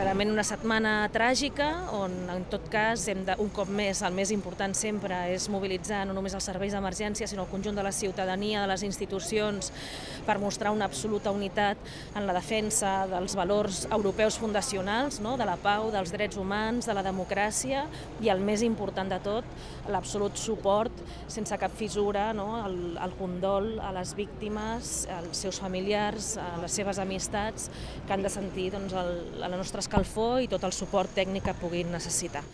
Clarament una setmana tràgica on en tot cas hem de, un cop més el més important sempre és mobilitzar no només els serveis d'emergència sinó el conjunt de la ciutadania, de les institucions per mostrar una absoluta unitat en la defensa dels valors europeus fundacionals, no? de la pau, dels drets humans, de la democràcia i el més important de tot, l'absolut suport sense cap fissura, no? el, el condol a les víctimes, als seus familiars, a les seves amistats que han de sentir doncs, el, la nostra escalfor i tot el suport tècnic que puguin necessitar.